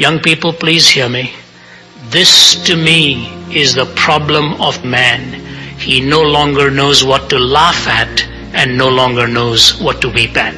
Young people, please hear me. This to me is the problem of man. He no longer knows what to laugh at and no longer knows what to weep at.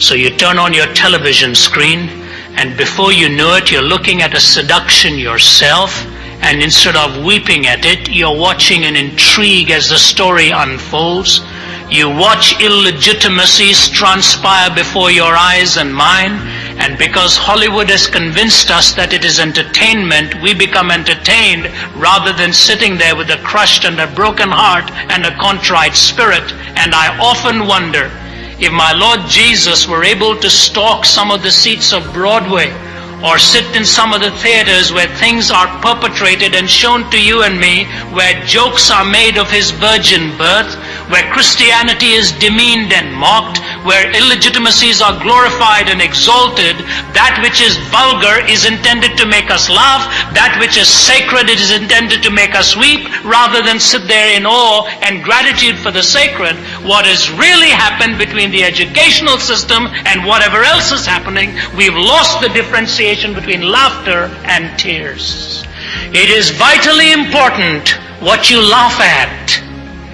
So you turn on your television screen and before you know it, you're looking at a seduction yourself and instead of weeping at it, you're watching an intrigue as the story unfolds. You watch illegitimacies transpire before your eyes and mine, and because Hollywood has convinced us that it is entertainment, we become entertained rather than sitting there with a crushed and a broken heart and a contrite spirit. And I often wonder if my Lord Jesus were able to stalk some of the seats of Broadway or sit in some of the theaters where things are perpetrated and shown to you and me, where jokes are made of his virgin birth, where Christianity is demeaned and mocked, where illegitimacies are glorified and exalted, that which is vulgar is intended to make us laugh, that which is sacred is intended to make us weep, rather than sit there in awe and gratitude for the sacred. What has really happened between the educational system and whatever else is happening, we've lost the differentiation between laughter and tears. It is vitally important what you laugh at.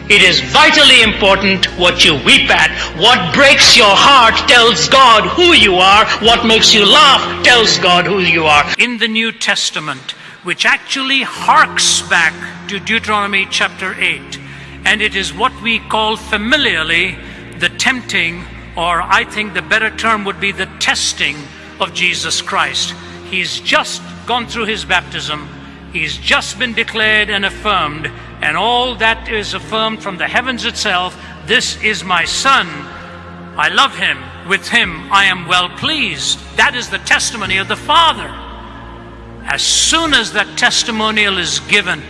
It is vitally important what you weep at. What breaks your heart tells God who you are. What makes you laugh tells God who you are. In the New Testament, which actually harks back to Deuteronomy chapter 8, and it is what we call familiarly the tempting, or I think the better term would be the testing of Jesus Christ. He's just gone through his baptism. He's just been declared and affirmed and all that is affirmed from the heavens itself this is my son. I love him. With him I am well pleased. That is the testimony of the Father. As soon as that testimonial is given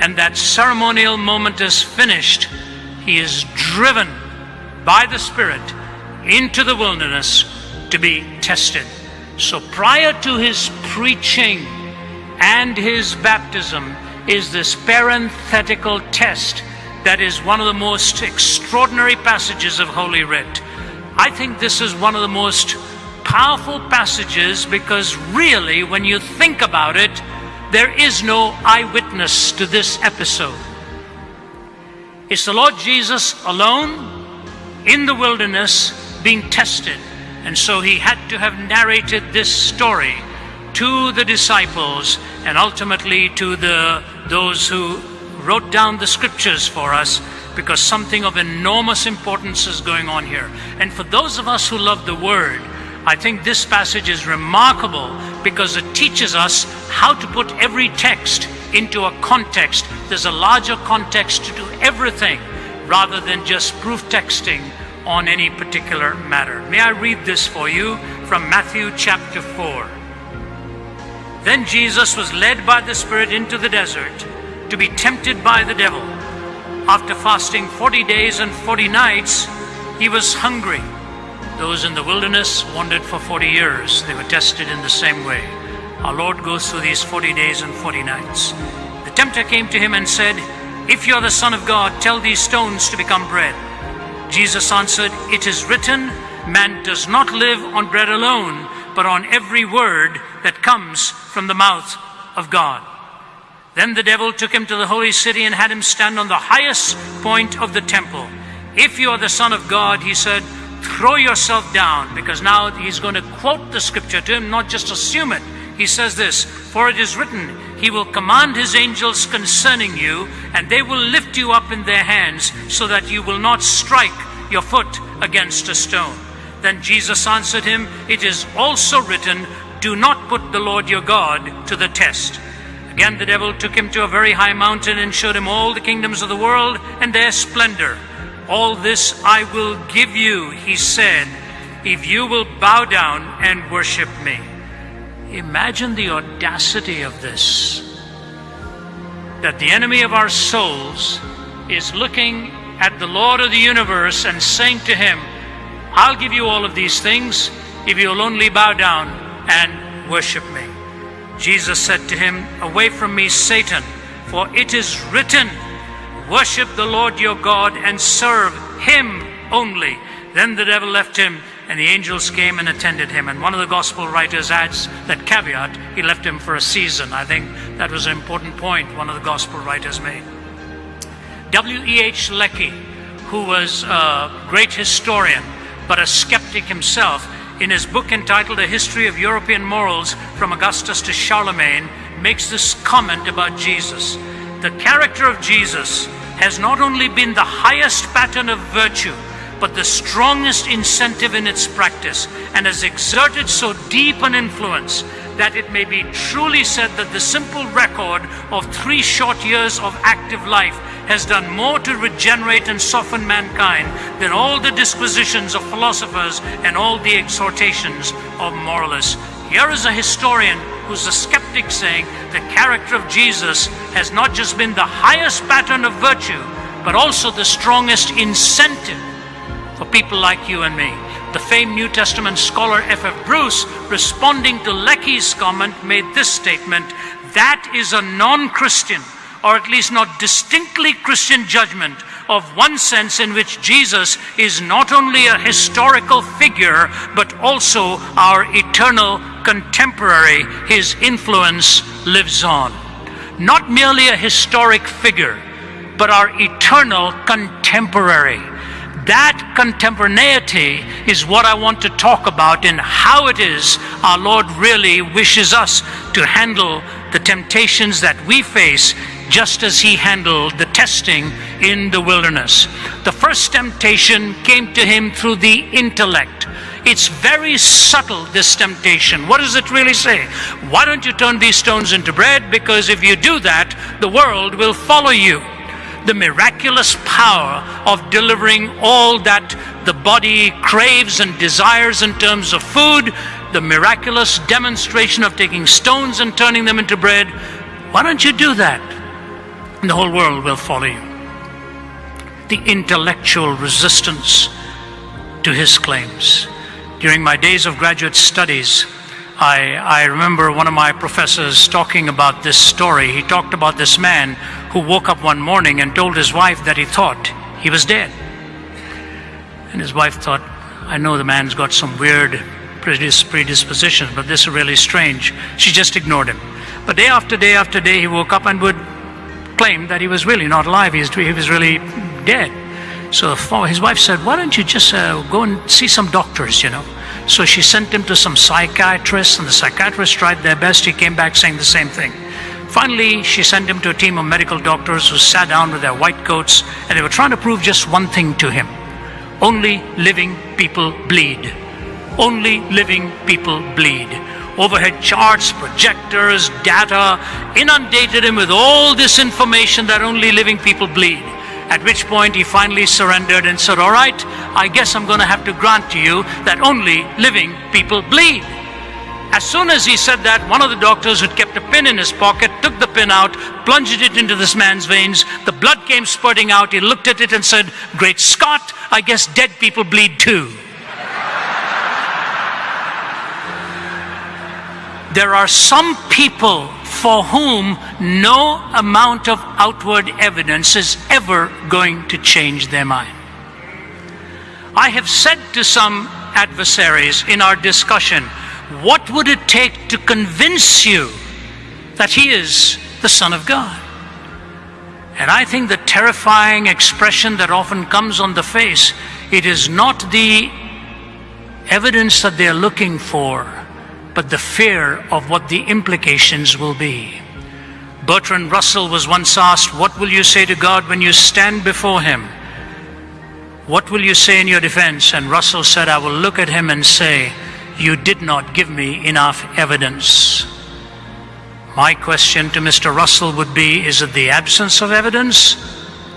and that ceremonial moment is finished, he is driven by the Spirit into the wilderness to be tested. So prior to his preaching and his baptism, is this parenthetical test that is one of the most extraordinary passages of Holy Writ. I think this is one of the most powerful passages because really, when you think about it, there is no eyewitness to this episode. It's the Lord Jesus alone in the wilderness being tested. And so he had to have narrated this story to the disciples and ultimately to the, those who wrote down the scriptures for us because something of enormous importance is going on here. And for those of us who love the Word, I think this passage is remarkable because it teaches us how to put every text into a context. There's a larger context to do everything rather than just proof texting on any particular matter. May I read this for you from Matthew chapter 4. Then Jesus was led by the Spirit into the desert to be tempted by the devil. After fasting 40 days and 40 nights, he was hungry. Those in the wilderness wandered for 40 years. They were tested in the same way. Our Lord goes through these 40 days and 40 nights. The tempter came to him and said, If you're the Son of God, tell these stones to become bread. Jesus answered, It is written, Man does not live on bread alone, but on every word that comes from the mouth of God. Then the devil took him to the holy city and had him stand on the highest point of the temple. If you are the Son of God, he said, throw yourself down, because now he's going to quote the scripture to him, not just assume it. He says this, for it is written, He will command His angels concerning you, and they will lift you up in their hands, so that you will not strike your foot against a stone. Then Jesus answered him, It is also written, Do not put the Lord your God to the test. Again, the devil took him to a very high mountain and showed him all the kingdoms of the world and their splendor. All this I will give you, he said, if you will bow down and worship me. Imagine the audacity of this. That the enemy of our souls is looking at the Lord of the universe and saying to him, I'll give you all of these things if you'll only bow down and worship me. Jesus said to him, Away from me, Satan, for it is written, Worship the Lord your God and serve him only. Then the devil left him, and the angels came and attended him. And one of the gospel writers adds that caveat, he left him for a season. I think that was an important point one of the gospel writers made. W.E.H. Lecky, who was a great historian, but a skeptic himself, in his book entitled A History of European Morals from Augustus to Charlemagne, makes this comment about Jesus. The character of Jesus has not only been the highest pattern of virtue, but the strongest incentive in its practice, and has exerted so deep an influence that it may be truly said that the simple record of three short years of active life has done more to regenerate and soften mankind than all the disquisitions of philosophers and all the exhortations of moralists. Here is a historian who's a skeptic saying the character of Jesus has not just been the highest pattern of virtue, but also the strongest incentive for people like you and me. The famed New Testament scholar F.F. Bruce, responding to Lecky's comment, made this statement that is a non Christian, or at least not distinctly Christian judgment of one sense in which Jesus is not only a historical figure, but also our eternal contemporary. His influence lives on. Not merely a historic figure, but our eternal contemporary that contemporaneity is what I want to talk about in how it is our Lord really wishes us to handle the temptations that we face just as he handled the testing in the wilderness. The first temptation came to him through the intellect. It's very subtle, this temptation. What does it really say? Why don't you turn these stones into bread? Because if you do that, the world will follow you the miraculous power of delivering all that the body craves and desires in terms of food, the miraculous demonstration of taking stones and turning them into bread. Why don't you do that? The whole world will follow you. The intellectual resistance to his claims. During my days of graduate studies, I, I remember one of my professors talking about this story. He talked about this man who woke up one morning and told his wife that he thought he was dead. And his wife thought, I know the man's got some weird predisposition, but this is really strange. She just ignored him. But day after day after day, he woke up and would claim that he was really not alive, he was, he was really dead. So his wife said, Why don't you just uh, go and see some doctors, you know? So she sent him to some psychiatrists, and the psychiatrists tried their best. He came back saying the same thing. Finally, she sent him to a team of medical doctors who sat down with their white coats and they were trying to prove just one thing to him only living people bleed. Only living people bleed. Overhead charts, projectors, data inundated him with all this information that only living people bleed. At which point he finally surrendered and said, All right, I guess I'm going to have to grant to you that only living people bleed. As soon as he said that, one of the doctors who'd kept a pin in his pocket took the pin out, plunged it into this man's veins. The blood came spurting out. He looked at it and said, Great Scott, I guess dead people bleed too. There are some people for whom no amount of outward evidence is ever going to change their mind. I have said to some adversaries in our discussion, what would it take to convince you that he is the Son of God? And I think the terrifying expression that often comes on the face, it is not the evidence that they're looking for but the fear of what the implications will be. Bertrand Russell was once asked, What will you say to God when you stand before Him? What will you say in your defense? And Russell said, I will look at him and say, You did not give me enough evidence. My question to Mr. Russell would be Is it the absence of evidence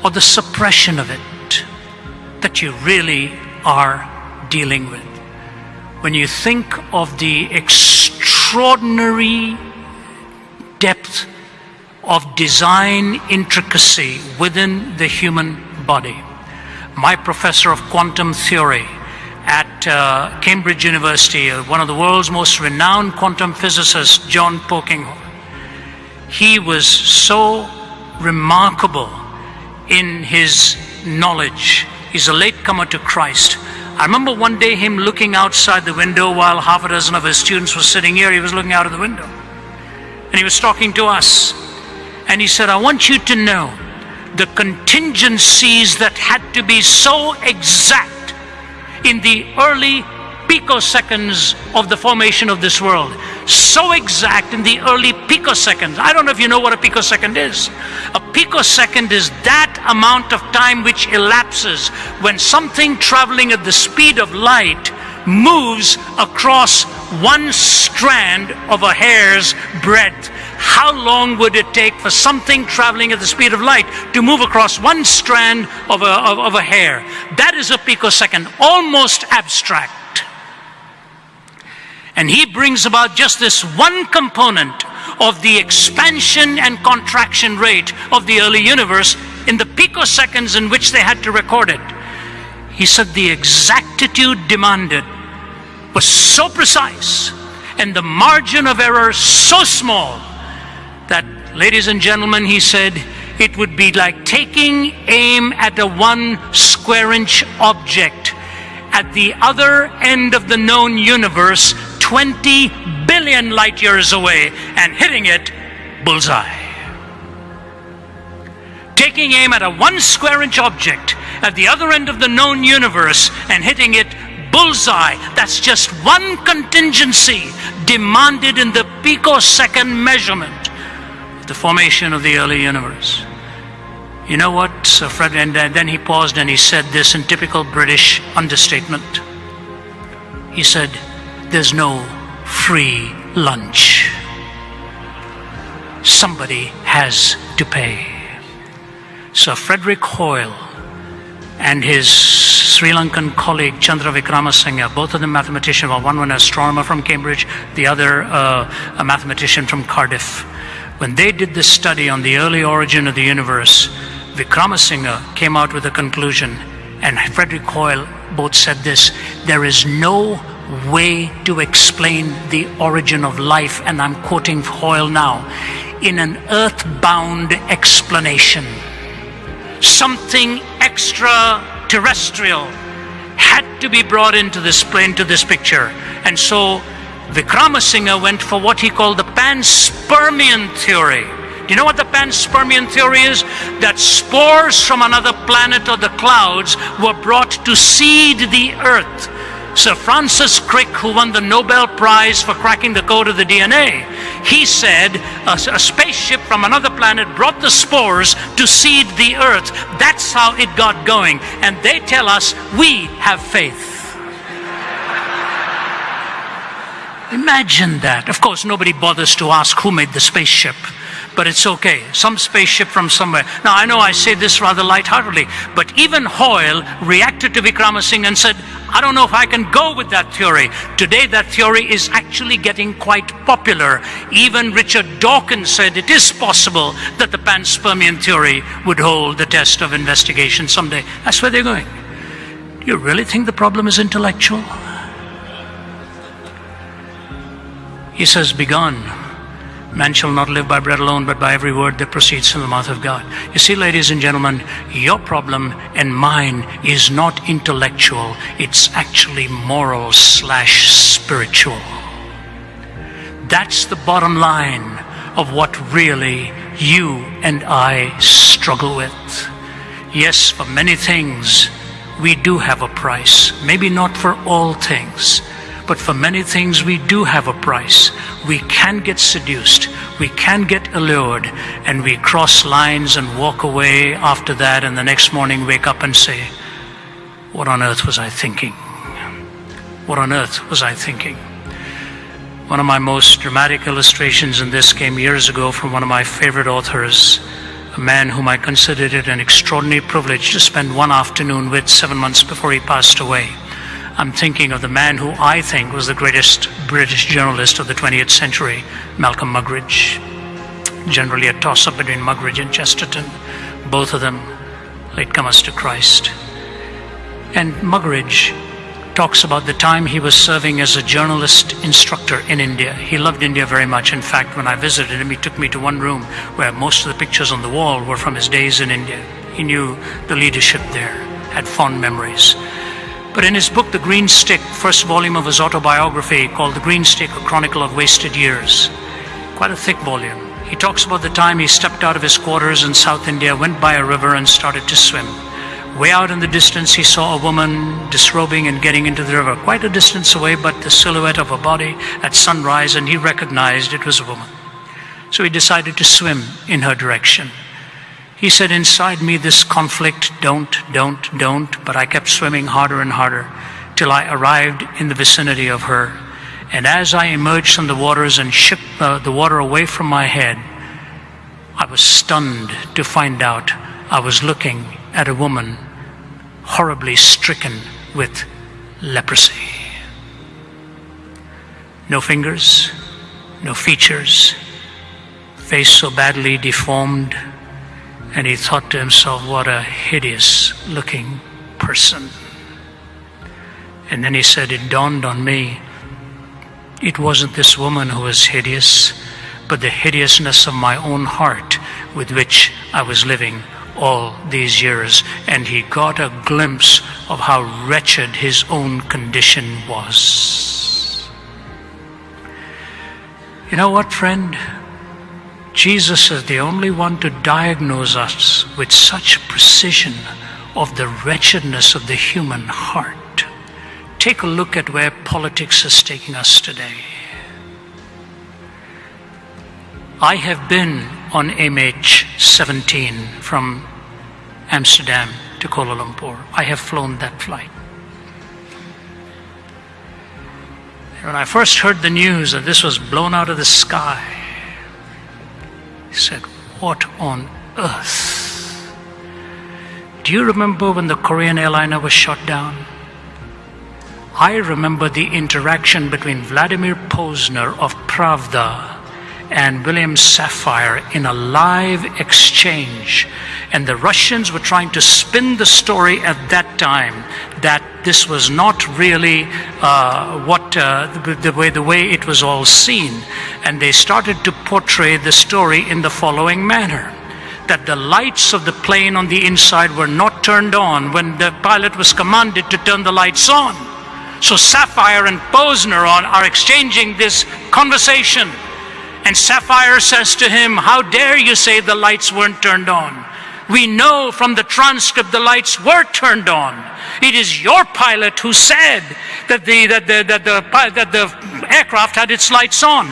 or the suppression of it that you really are dealing with? When you think of the extraordinary depth of design intricacy within the human body. My professor of quantum theory at uh, Cambridge University, uh, one of the world's most renowned quantum physicists, John Polkinghorne, he was so remarkable in his knowledge. He's a latecomer to Christ I remember one day him looking outside the window while half a dozen of his students were sitting here. He was looking out of the window. And he was talking to us. And he said, I want you to know the contingencies that had to be so exact in the early picoseconds of the formation of this world. So exact in the early picoseconds. I don't know if you know what a picosecond is. A picosecond is that amount of time which elapses when something traveling at the speed of light moves across one strand of a hair's breadth. How long would it take for something traveling at the speed of light to move across one strand of a, of, of a hair? That is a picosecond, almost abstract. And he brings about just this one component of the expansion and contraction rate of the early universe in the picoseconds in which they had to record it. He said the exactitude demanded was so precise and the margin of error so small that, ladies and gentlemen, he said, it would be like taking aim at a one square inch object at the other end of the known universe 20 billion light years away and hitting it bullseye. Taking aim at a one square inch object at the other end of the known universe and hitting it bullseye. That's just one contingency demanded in the picosecond measurement of the formation of the early universe. You know what, Sir Fred? And uh, then he paused and he said this in typical British understatement. He said, there's no free lunch. Somebody has to pay. Sir Frederick Hoyle and his Sri Lankan colleague Chandra Wickramasinghe, both of them mathematicians, well, one an astronomer from Cambridge, the other uh, a mathematician from Cardiff. When they did this study on the early origin of the universe, Wickramasinghe came out with a conclusion, and Frederick Hoyle both said this there is no way to explain the origin of life, and I'm quoting Hoyle now, in an earthbound explanation. Something extraterrestrial had to be brought into this into this picture. And so Wickramasinghe went for what he called the panspermian theory. Do you know what the panspermian theory is? That spores from another planet or the clouds were brought to seed the earth Sir Francis Crick, who won the Nobel Prize for cracking the code of the DNA, he said a, a, spaceship from another planet brought the spores to seed the earth. That's how it got going. And they tell us we have faith. Imagine that. Of course, nobody bothers to ask who made the spaceship but it's okay. Some spaceship from somewhere. Now, I know I say this rather lightheartedly, but even Hoyle reacted to Wickramasinghe and said, I don't know if I can go with that theory. Today, that theory is actually getting quite popular. Even Richard Dawkins said it is possible that the panspermian theory would hold the test of investigation someday. That's where they're going. Do you really think the problem is intellectual? He says, Begone Man shall not live by bread alone, but by every word that proceeds from the mouth of God. You see, ladies and gentlemen, your problem and mine is not intellectual, it's actually moral slash spiritual. That's the bottom line of what really you and I struggle with. Yes, for many things, we do have a price. Maybe not for all things. But for many things, we do have a price. We can get seduced, we can get allured, and we cross lines and walk away after that, and the next morning wake up and say, What on earth was I thinking? What on earth was I thinking? One of my most dramatic illustrations in this came years ago from one of my favorite authors, a man whom I considered it an extraordinary privilege to spend one afternoon with seven months before he passed away. I'm thinking of the man who I think was the greatest British journalist of the 20th century, Malcolm Muggeridge. Generally a toss up between Muggeridge and Chesterton, both of them latecomers to Christ. And Muggeridge talks about the time he was serving as a journalist instructor in India. He loved India very much. In fact, when I visited him, he took me to one room where most of the pictures on the wall were from his days in India. He knew the leadership there, had fond memories. But in his book, The Green Stick, first volume of his autobiography called The Green Stick, A Chronicle of Wasted Years, quite a thick volume, he talks about the time he stepped out of his quarters in South India, went by a river, and started to swim. Way out in the distance, he saw a woman disrobing and getting into the river, quite a distance away, but the silhouette of a body at sunrise, and he recognized it was a woman. So he decided to swim in her direction. He said, Inside me, this conflict, don't, don't, don't, but I kept swimming harder and harder till I arrived in the vicinity of her. And as I emerged from the waters and shook uh, the water away from my head, I was stunned to find out I was looking at a woman horribly stricken with leprosy. No fingers, no features, face so badly deformed and he thought to himself, what a hideous looking person. And then he said, It dawned on me, it wasn't this woman who was hideous, but the hideousness of my own heart with which I was living all these years. And he got a glimpse of how wretched his own condition was. You know what, friend? Jesus is the only one to diagnose us with such precision of the wretchedness of the human heart. Take a look at where politics is taking us today. I have been on MH17 from Amsterdam to Kuala Lumpur. I have flown that flight. When I first heard the news that this was blown out of the sky, he said, What on earth? Do you remember when the Korean airliner was shot down? I remember the interaction between Vladimir Posner of Pravda and William Safire in a live exchange. And the Russians were trying to spin the story at that time that this was not really uh, what uh, the, the, way the way it was all seen, and they started to portray the story in the following manner: that the lights of the plane on the inside were not turned on when the pilot was commanded to turn the lights on. So Safire and Pozner are exchanging this conversation. And Safire says to him, How dare you say the lights weren't turned on? We know from the transcript the lights were turned on. It is your pilot who said that the, that the, that the, that the aircraft had its lights on.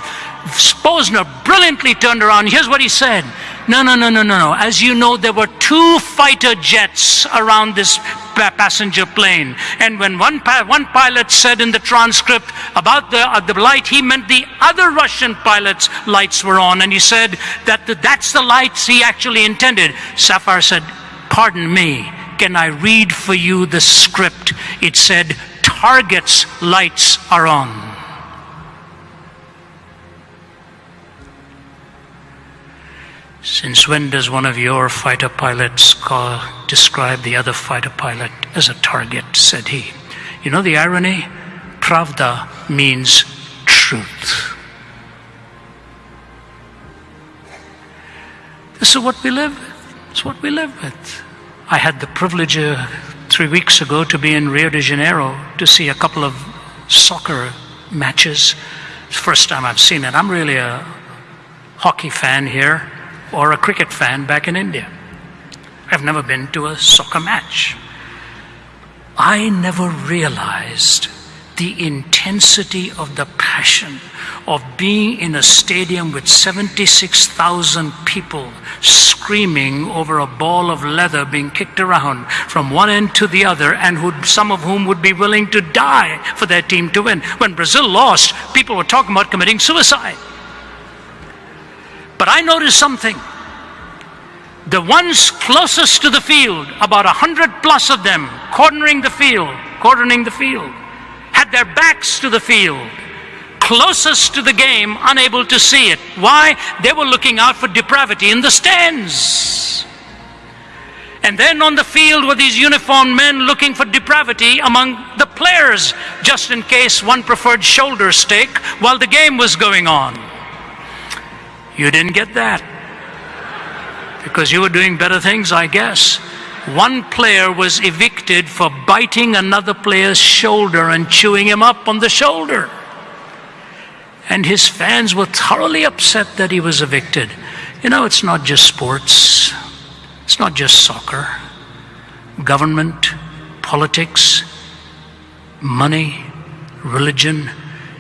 Pozner brilliantly turned around. Here's what he said. No, no, no, no, no, no. As you know, there were two fighter jets around this passenger plane. And when one, one pilot said in the transcript about the, uh, the light, he meant the other Russian pilot's lights were on. And he said that the, that's the lights he actually intended. Safire said, Pardon me, can I read for you the script? It said, Target's lights are on. Since when does one of your fighter pilots call, describe the other fighter pilot as a target? said he. You know the irony? Pravda means truth. This is what we live with. It's what we live with. I had the privilege uh, three weeks ago to be in Rio de Janeiro to see a couple of soccer matches. First time I've seen it. I'm really a hockey fan here or a cricket fan back in India. I've never been to a soccer match. I never realized the intensity of the passion of being in a stadium with 76,000 people screaming over a ball of leather being kicked around from one end to the other, and who, some of whom would be willing to die for their team to win. When Brazil lost, people were talking about committing suicide. But I noticed something. The ones closest to the field, about a hundred plus of them, cornering the field, cornering the field, had their backs to the field, closest to the game, unable to see it. Why? They were looking out for depravity in the stands. And then on the field were these uniformed men looking for depravity among the players, just in case one preferred shoulder steak while the game was going on. You didn't get that. Because you were doing better things, I guess. one player was evicted for biting another player's shoulder and chewing him up on the shoulder. And his fans were thoroughly upset that he was evicted. You know, it's not just sports, it's not just soccer, government, politics, money, religion.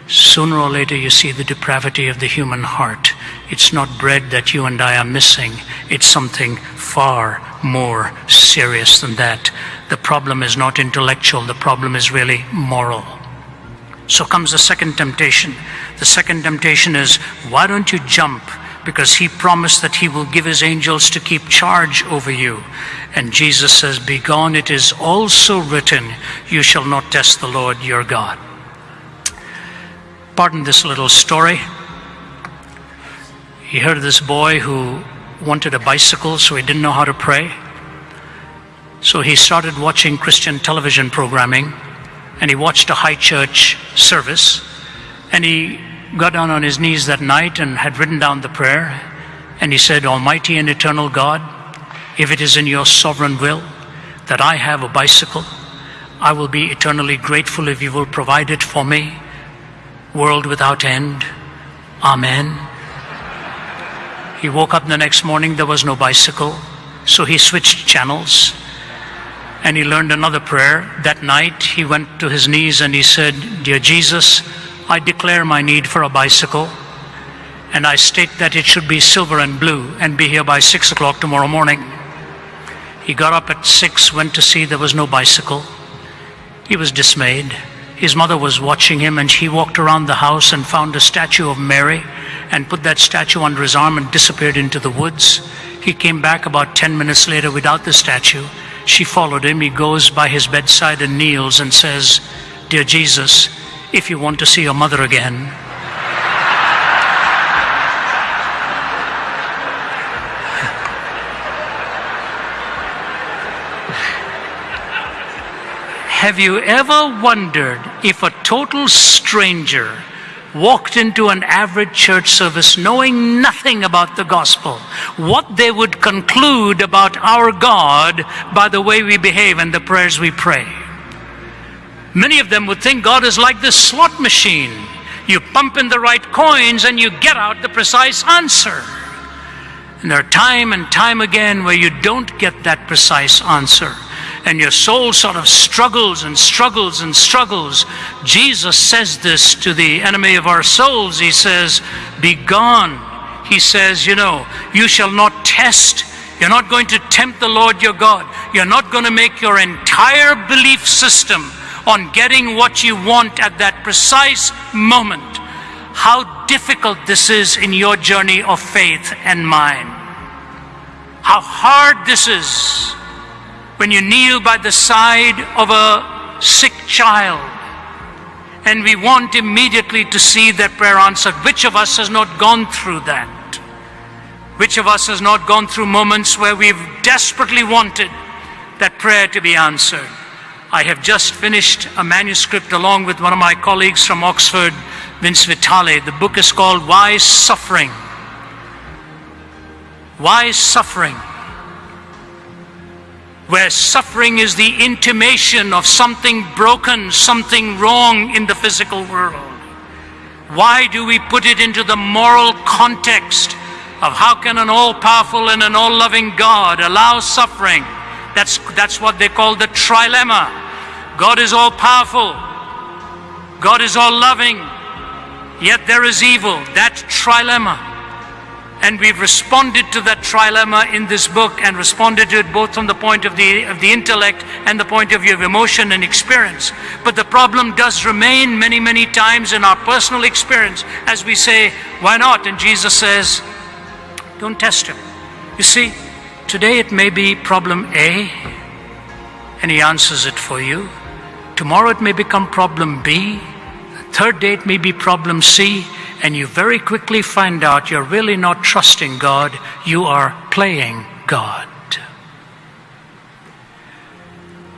Sooner or later, you see the depravity of the human heart. It's not bread that you and I are missing, it's something far more serious than that. The problem is not intellectual, the problem is really moral. So comes the second temptation. The second temptation is why don't you jump? Because he promised that he will give his angels to keep charge over you. And Jesus says, Begone, it is also written, You shall not test the Lord your God. Pardon this little story. He heard this boy who wanted a bicycle, so he didn't know how to pray. So he started watching Christian television programming and he watched a high church service and he got down on his knees that night and had written down the prayer and he said, Almighty and eternal God, if it is in your sovereign will that I have a bicycle, I will be eternally grateful if you will provide it for me. World without end. Amen. He woke up the next morning, there was no bicycle, so he switched channels and he learned another prayer. That night, he went to his knees and he said, Dear Jesus, I declare my need for a bicycle, and I state that it should be silver and blue and be here by six o'clock tomorrow morning. He got up at six, went to see there was no bicycle. He was dismayed. His mother was watching him, and he walked around the house and found a statue of Mary and put that statue under his arm and disappeared into the woods. He came back about 10 minutes later without the statue. She followed him. He goes by his bedside and kneels and says, Dear Jesus, if you want to see your mother again, Have you ever wondered if a total stranger walked into an average church service knowing nothing about the gospel, what they would conclude about our God by the way we behave and the prayers we pray. Many of them would think God is like this slot machine. You pump in the right coins and you get out the precise answer. And there are time and time again where you don't get that precise answer and your soul sort of struggles and struggles and struggles. Jesus says this to the enemy of our souls. He says, Be gone. He says, You know, you shall not test. You're not going to tempt the Lord your God. You're not going to make your entire belief system on getting what you want at that precise moment. How difficult this is in your journey of faith and mine. How hard this is when you kneel by the side of a sick child and we want immediately to see that prayer answered. Which of us has not gone through that? Which of us has not gone through moments where we've desperately wanted that prayer to be answered? I have just finished a manuscript along with one of my colleagues from Oxford, Vince Vitale. The book is called Why Suffering? Why Suffering? Where suffering is the intimation of something broken, something wrong in the physical world. Why do we put it into the moral context of how can an all-powerful and an all-loving God allow suffering? That's, that's what they call the trilemma. God is all-powerful. God is all-loving. Yet there is evil. That trilemma. And we've responded to that trilemma in this book and responded to it both from the point of the, of the intellect and the point of view of emotion and experience. But the problem does remain many, many times in our personal experience as we say, why not? And Jesus says, don't test him. You see, today it may be problem A, and he answers it for you. Tomorrow it may become problem B. Third day it may be problem C and you very quickly find out you're really not trusting God, you are playing God.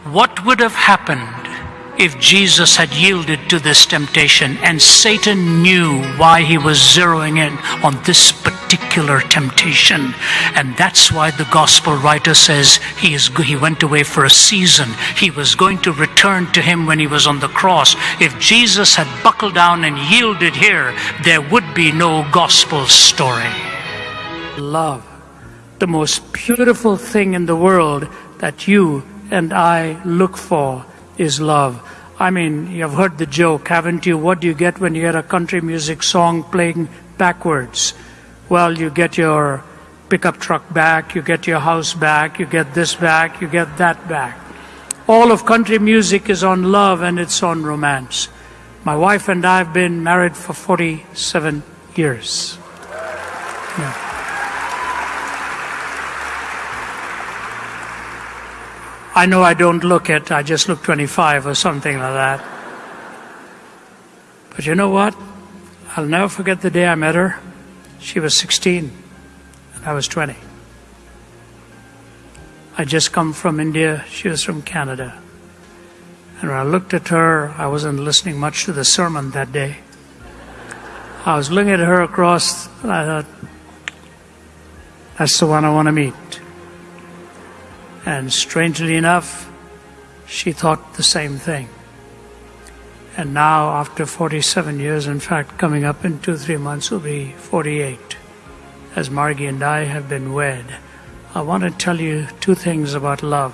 What would have happened if Jesus had yielded to this temptation and Satan knew why he was zeroing in on this particular temptation. And that's why the gospel writer says he, is, he went away for a season. He was going to return to him when he was on the cross. If Jesus had buckled down and yielded here, there would be no gospel story. Love, the most beautiful thing in the world that you and I look for is love. I mean, you've heard the joke, haven't you? What do you get when you hear a country music song playing backwards? Well, you get your pickup truck back, you get your house back, you get this back, you get that back. All of country music is on love and it's on romance. My wife and I have been married for 47 years. Yeah. I know I don't look it, I just look 25 or something like that. But you know what? I'll never forget the day I met her. She was 16 and I was 20. I just come from India, she was from Canada. And when I looked at her, I wasn't listening much to the sermon that day. I was looking at her across, and I thought, that's the one I want to meet. And strangely enough, she thought the same thing. And now, after 47 years, in fact, coming up in two, three months will be 48, as Margie and I have been wed, I want to tell you two things about love.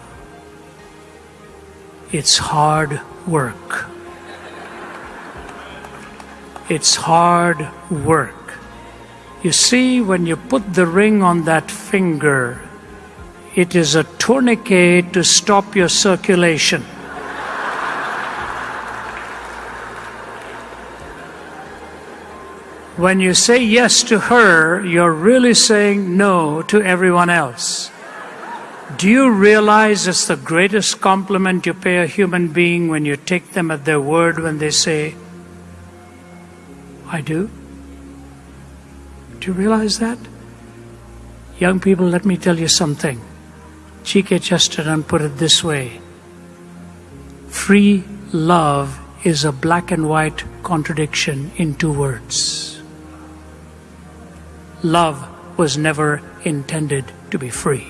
It's hard work. It's hard work. You see, when you put the ring on that finger, it is a tourniquet to stop your circulation. When you say yes to her, you're really saying no to everyone else. Do you realize it's the greatest compliment you pay a human being when you take them at their word when they say, I do? Do you realize that? Young people, let me tell you something. G.K. Chesterton put it this way Free love is a black and white contradiction in two words. Love was never intended to be free.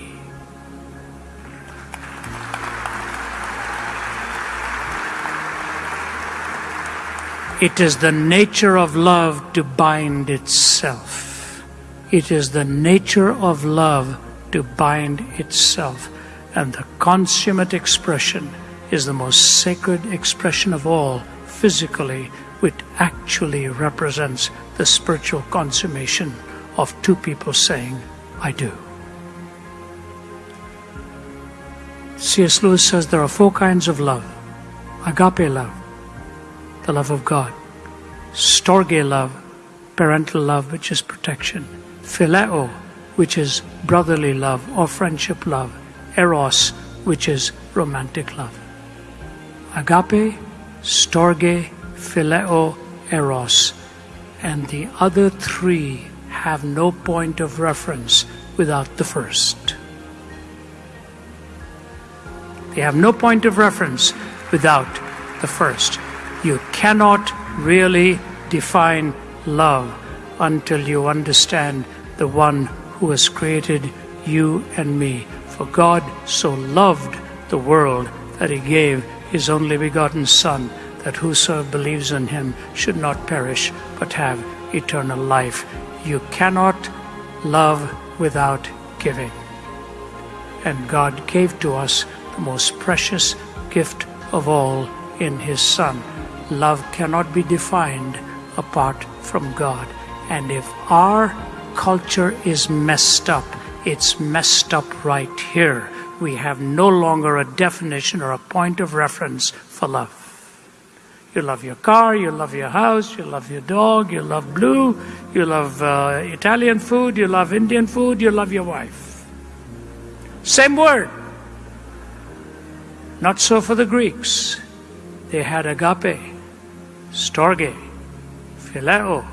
It is the nature of love to bind itself. It is the nature of love to bind itself. And the consummate expression is the most sacred expression of all, physically, which actually represents the spiritual consummation of two people saying, I do. C.S. Lewis says there are four kinds of love agape love, the love of God, storge love, parental love, which is protection, phileo, which is brotherly love or friendship love, eros, which is romantic love. Agape, storge, phileo, eros. And the other three have no point of reference without the first. They have no point of reference without the first. You cannot really define love until you understand the one who has created you and me. For God so loved the world that he gave his only begotten Son, that whosoever believes in him should not perish, but have eternal life. You cannot love without giving. And God gave to us the most precious gift of all in his Son. Love cannot be defined apart from God. And if our culture is messed up. It's messed up right here. We have no longer a definition or a point of reference for love. You love your car, you love your house, you love your dog, you love blue, you love uh, Italian food, you love Indian food, you love your wife. Same word. Not so for the Greeks. They had agape, storge, phileo,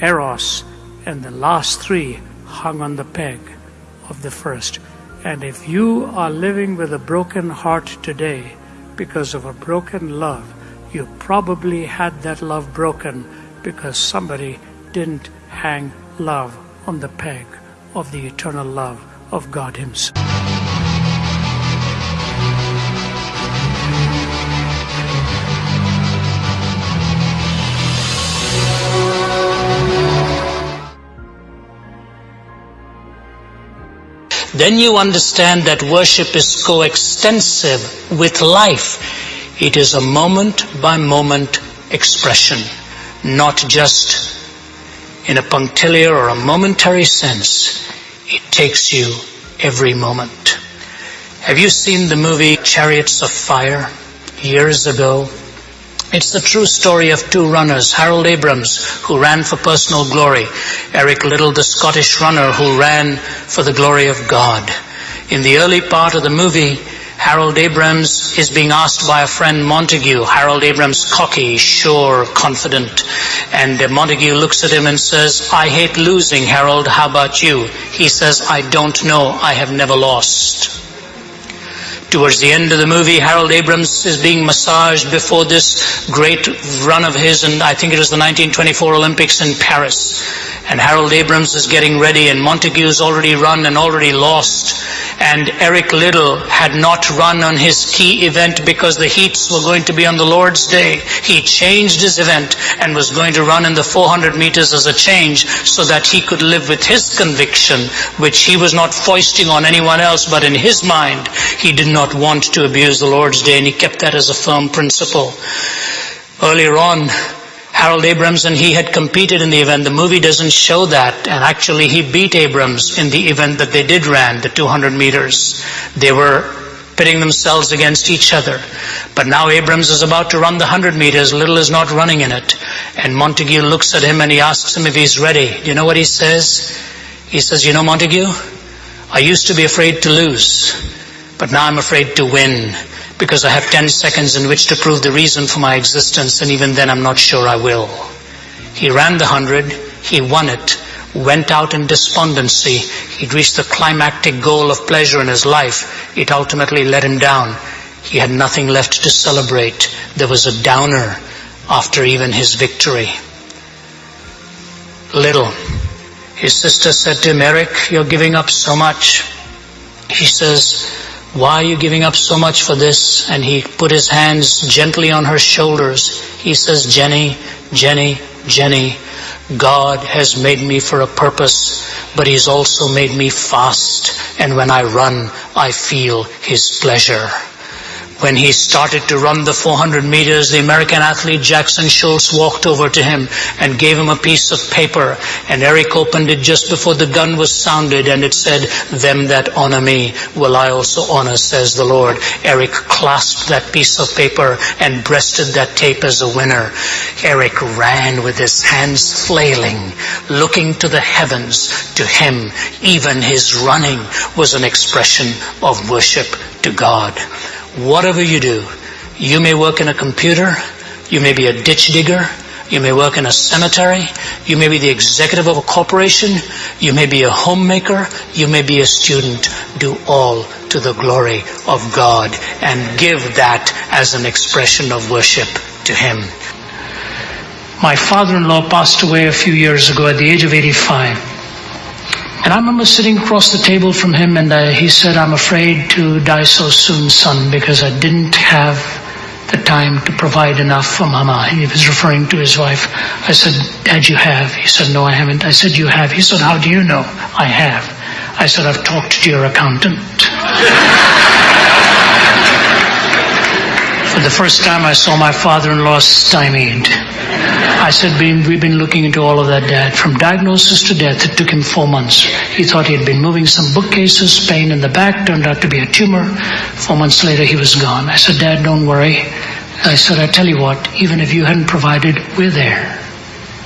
eros, and the last three hung on the peg of the first. And if you are living with a broken heart today, because of a broken love. You probably had that love broken because somebody didn't hang love on the peg of the eternal love of God Himself. Then you understand that worship is coextensive with life. It is a moment by moment expression, not just in a punctiliar or a momentary sense. It takes you every moment. Have you seen the movie Chariots of Fire years ago? It's the true story of two runners, Harold Abrahams, who ran for personal glory, Eric Liddell, the Scottish runner who ran for the glory of God. In the early part of the movie, Harold Abrahams is being asked by a friend Montague. Harold Abrahams, cocky, sure, confident. And uh, Montague looks at him and says, I hate losing, Harold. How about you? He says, I don't know. I have never lost. Towards the end of the movie, Harold Abrahams is being massaged before this great run of his, and I think it was the 1924 Olympics in Paris. And Harold Abrahams is getting ready, and Montague's already run and already lost. And Eric Liddell had not run on his key event because the heats were going to be on the Lord's Day. He changed his event and was going to run in the 400 meters as a change so that he could live with his conviction, which he was not foisting on anyone else, but in his mind, he did not want to abuse the Lord's Day, and he kept that as a firm principle. Earlier on, Harold Abrahams and he had competed in the event. The movie doesn't show that. And actually he beat Abrahams in the event that they did ran, the 200 meters. They were pitting themselves against each other. But now Abrahams is about to run the 100 meters. Liddell is not running in it. And Montague looks at him and he asks him if he's ready. Do you know what he says? He says, you know Montague, I used to be afraid to lose, but now I'm afraid to win because I have 10 seconds in which to prove the reason for my existence, and even then I'm not sure I will. He ran the hundred, he won it, went out in despondency. He'd reached the climactic goal of pleasure in his life. It ultimately let him down. He had nothing left to celebrate. There was a downer after even his victory. Liddell. His sister said to him, Eric, you're giving up so much. He says, why are you giving up so much for this? And he put his hands gently on her shoulders. He says, Jenny, Jenny, Jenny, God has made me for a purpose, but He's also made me fast. And when I run, I feel His pleasure. When he started to run the 400 meters, the American athlete Jackson Scholz walked over to him and gave him a piece of paper. And Eric opened it just before the gun was sounded and it said, Them that honor me will I also honor, says the Lord. Eric clasped that piece of paper and breasted that tape as a winner. Eric ran with his hands flailing, looking to the heavens. To him, even his running was an expression of worship to God whatever you do, you may work in a computer, you may be a ditch digger, you may work in a cemetery, you may be the executive of a corporation, you may be a homemaker, you may be a student. Do all to the glory of God and give that as an expression of worship to Him. My father-in-law passed away a few years ago at the age of 85. And I remember sitting across the table from him and uh, he said, I'm afraid to die so soon, son, because I didn't have the time to provide enough for mama. He was referring to his wife. I said, Dad, you have. He said, no, I haven't. I said, you have. He said, how do you know? I have. I said, I've talked to your accountant. For the first time I saw my father-in-law stymied. I said, we've been looking into all of that, Dad. From diagnosis to death, it took him four months. He thought he had been moving some bookcases, pain in the back, turned out to be a tumor. Four months later, he was gone. I said, Dad, don't worry. I said, I tell you what, even if you hadn't provided, we're there.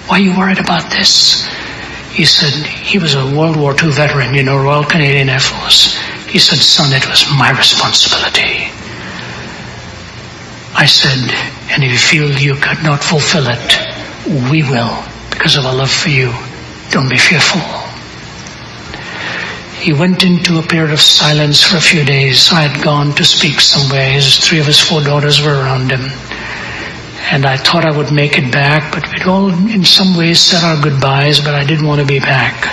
Why are you worried about this? He said, he was a World War II veteran, you know, Royal Canadian Air Force. He said, son, it was my responsibility. I said, and if you feel you could not fulfill it, we will because of our love for you. Don't be fearful. He went into a period of silence for a few days. I had gone to speak somewhere. His three of his four daughters were around him. And I thought I would make it back, but we'd all in some ways said our goodbyes, but I didn't want to be back.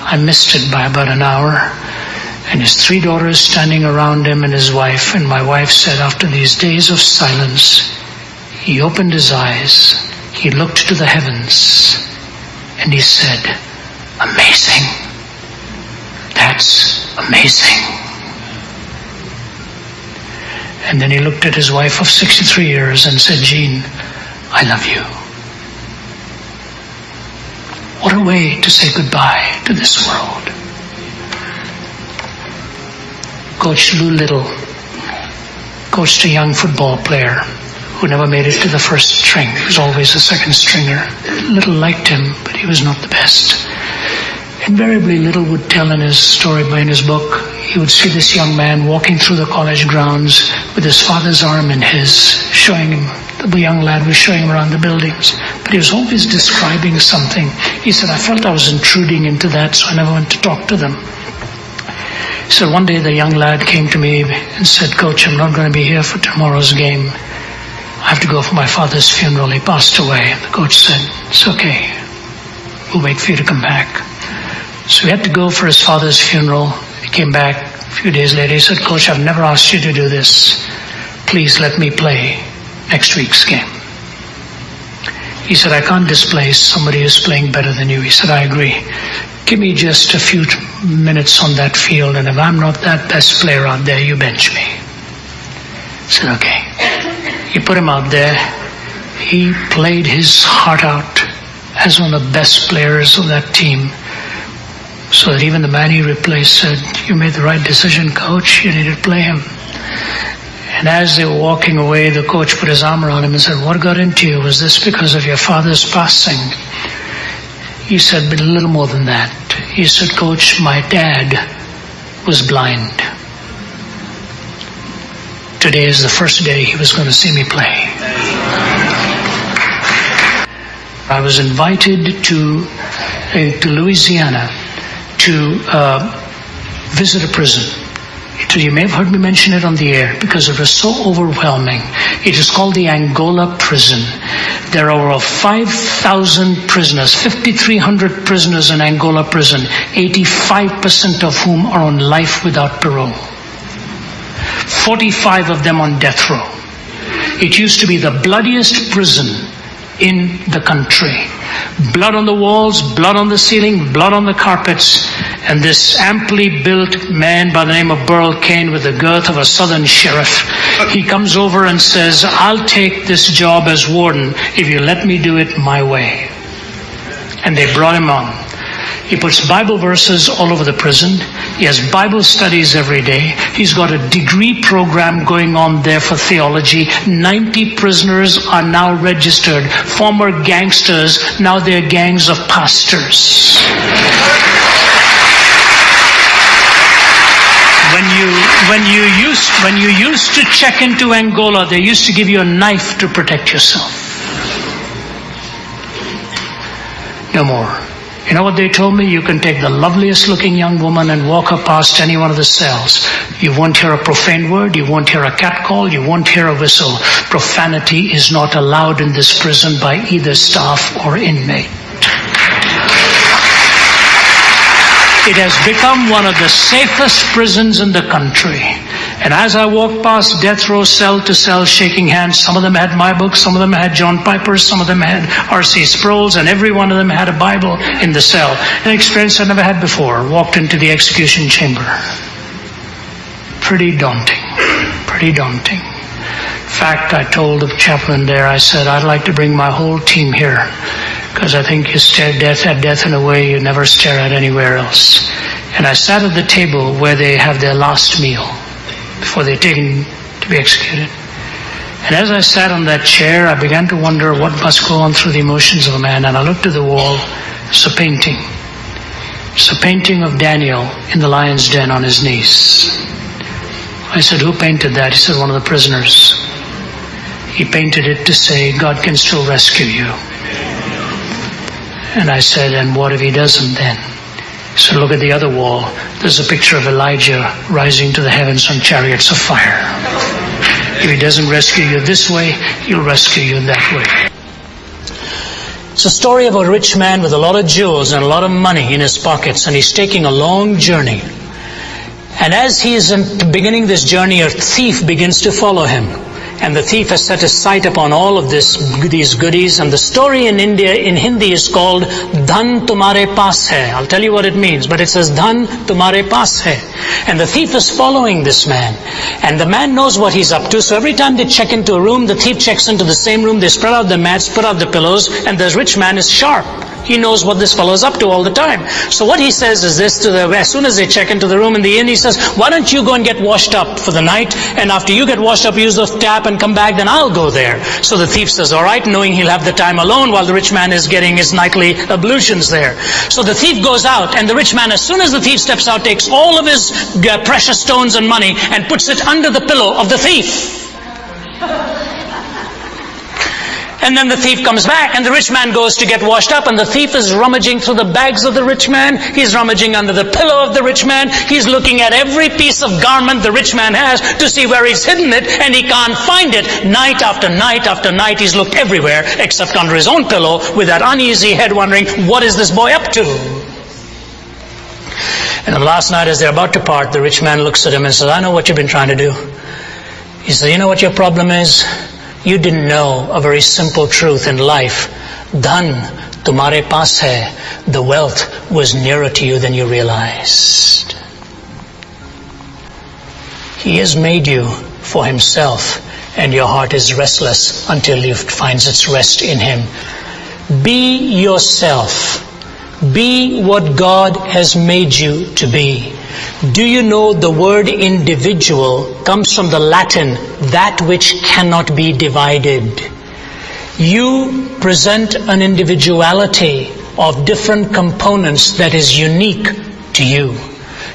I missed it by about an hour. And his three daughters standing around him and his wife. And my wife said, after these days of silence, he opened his eyes. He looked to the heavens and he said, amazing. That's amazing. And then he looked at his wife of 63 years and said, Jean, I love you. What a way to say goodbye to this world. Coach Lou Little coached a young football player who never made it to the first string. He was always a second stringer. Little liked him, but he was not the best. Invariably, Little would tell in his story in his book, he would see this young man walking through the college grounds with his father's arm in his, showing him, the young lad was showing him around the buildings. But he was always describing something. He said, I felt I was intruding into that, so I never went to talk to them. He said, one day the young lad came to me and said, Coach, I'm not going to be here for tomorrow's game. I have to go for my father's funeral. He passed away. The coach said, it's okay. We'll wait for you to come back. So he had to go for his father's funeral. He came back a few days later. He said, Coach, I've never asked you to do this. Please let me play next week's game. He said, I can't displace somebody who's playing better than you. He said, I agree. Give me just a few minutes on that field, and if I'm not that best player out there, you bench me. I said, okay. He put him out there. He played his heart out as one of the best players of that team. So that even the man he replaced said, you made the right decision, coach. You needed to play him. And as they were walking away, the coach put his arm around him and said, what got into you? Was this because of your father's passing? He said, but a little more than that. He said, coach, my dad was blind. Today is the first day he was going to see me play. I was invited to, uh, to Louisiana to uh, visit a prison. You may have heard me mention it on the air because it was so overwhelming. It is called the Angola prison. There are over 5,000 prisoners, 5,300 prisoners in Angola prison, 85% of whom are on life without parole. 45 of them on death row. It used to be the bloodiest prison in the country. Blood on the walls, blood on the ceiling, blood on the carpets, and this amply built man by the name of Burl Cain with the girth of a southern sheriff, he comes over and says, I'll take this job as warden if you let me do it my way. And they brought him on. He puts Bible verses all over the prison. He has Bible studies every day. He's got a degree program going on there for theology. 90 prisoners are now registered. Former gangsters, now they're gangs of pastors. When you, when you used, when you used to check into Angola, they used to give you a knife to protect yourself. No more. You know what they told me? You can take the loveliest looking young woman and walk her past any one of the cells. You won't hear a profane word, you won't hear a catcall, you won't hear a whistle. Profanity is not allowed in this prison by either staff or inmate. It has become one of the safest prisons in the country. And as I walked past death row cell to cell shaking hands, some of them had my book, some of them had John Piper's, some of them had R.C. Sproul's, and every one of them had a Bible in the cell. An experience I never had before. Walked into the execution chamber. Pretty daunting. Pretty daunting. In fact, I told the chaplain there, I said, I'd like to bring my whole team here because I think you stare death at death in a way you never stare at anywhere else. And I sat at the table where they have their last meal before they're taken to be executed. And as I sat on that chair, I began to wonder what must go on through the emotions of a man. And I looked at the wall. It's a painting. It's a painting of Daniel in the lion's den on his knees. I said, who painted that? He said, one of the prisoners. He painted it to say, God can still rescue you. And I said, and what if he doesn't then? So look at the other wall. There's a picture of Elijah rising to the heavens on chariots of fire. If he doesn't rescue you this way, he'll rescue you that way. It's a story of a rich man with a lot of jewels and a lot of money in his pockets, and he's taking a long journey. And as he is beginning this journey, a thief begins to follow him. And the thief has set his sight upon all of this, these goodies. And the story in India, in Hindi is called Dhan Tumare Paas Hai. I'll tell you what it means, but it says Dhan Tumare Paas Hai. And the thief is following this man. And the man knows what he's up to. So every time they check into a room, the thief checks into the same room. They spread out the mats, put out the pillows, and the rich man is sharp. He knows what this fellow is up to all the time. So what he says is this to the, as soon as they check into the room in the inn, he says, why don't you go and get washed up for the night? And after you get washed up, use the tap and come back, then I'll go there. So the thief says, alright, knowing he'll have the time alone while the rich man is getting his nightly ablutions there. So the thief goes out and the rich man, as soon as the thief steps out, takes all of his uh, precious stones and money and puts it under the pillow of the thief. And then the thief comes back and the rich man goes to get washed up and the thief is rummaging through the bags of the rich man. He's rummaging under the pillow of the rich man. He's looking at every piece of garment the rich man has to see where he's hidden it and he can't find it. Night after night after night he's looked everywhere except under his own pillow with that uneasy head wondering, what is this boy up to? And the last night as they're about to part, the rich man looks at him and says, I know what you've been trying to do. He says, you know what your problem is? You didn't know a very simple truth in life. Dhan tumhare paas hai. The wealth was nearer to you than you realized. He has made you for himself and your heart is restless until it finds its rest in him. Be yourself. Be what God has made you to be. Do you know the word individual comes from the Latin, that which cannot be divided. You present an individuality of different components that is unique to you.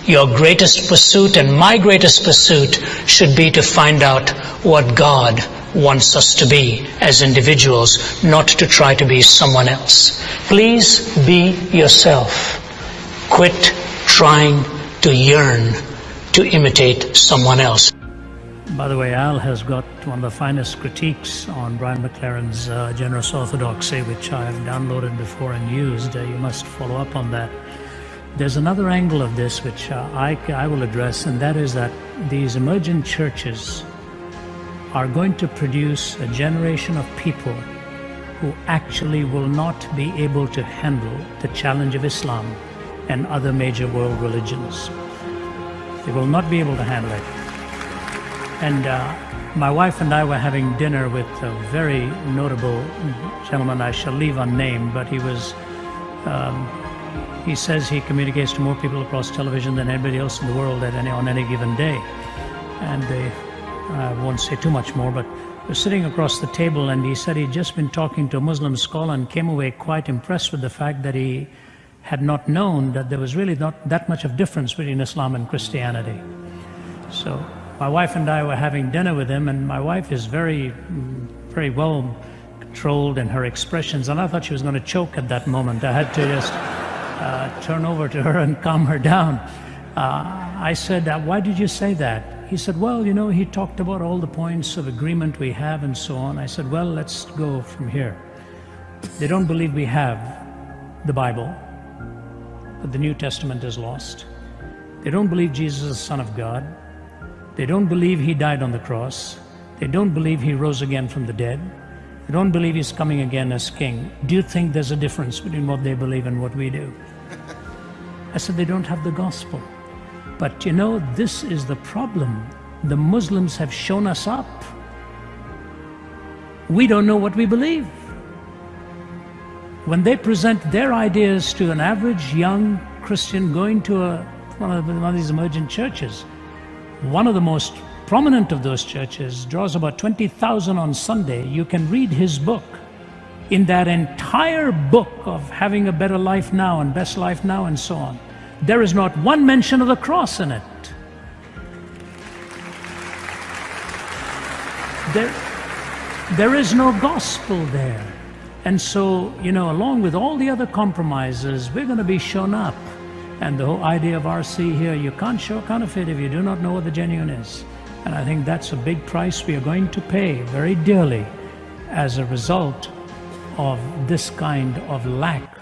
Your greatest pursuit and my greatest pursuit should be to find out what God wants us to be as individuals, not to try to be someone else. Please be yourself. Quit trying to yearn to imitate someone else. By the way, Al has got one of the finest critiques on Brian McLaren's uh, Generous Orthodoxy, which I've downloaded before and used. Uh, you must follow up on that. There's another angle of this which uh, I, I will address, and that is that these emergent churches are going to produce a generation of people who actually will not be able to handle the challenge of Islam and other major world religions. They will not be able to handle it. And uh, my wife and I were having dinner with a very notable gentleman I shall leave unnamed, but he was, um, he says he communicates to more people across television than anybody else in the world at any, on any given day. And they, I won't say too much more, but we're sitting across the table and he said he'd just been talking to a Muslim scholar and came away quite impressed with the fact that he had not known that there was really not that much of difference between Islam and Christianity. So my wife and I were having dinner with him, and my wife is very, very well controlled in her expressions, and I thought she was going to choke at that moment. I had to just uh, turn over to her and calm her down. Uh, I said, Why did you say that? He said, Well, you know, he talked about all the points of agreement we have and so on. I said, Well, let's go from here. They don't believe we have the Bible but the New Testament is lost. They don't believe Jesus is the Son of God. They don't believe He died on the cross. They don't believe He rose again from the dead. They don't believe He's coming again as King. Do you think there's a difference between what they believe and what we do? I said, they don't have the gospel. But you know, this is the problem. The Muslims have shown us up. We don't know what we believe when they present their ideas to an average young Christian going to a, one, of, one of these emergent churches, one of the most prominent of those churches draws about 20,000 on Sunday. You can read his book. In that entire book of having a better life now and best life now and so on, there is not one mention of the cross in it. There, there is no gospel there. And so, you know, along with all the other compromises, we're going to be shown up. And the whole idea of RC here, you can't show counterfeit if you do not know what the genuine is. And I think that's a big price we are going to pay very dearly as a result of this kind of lack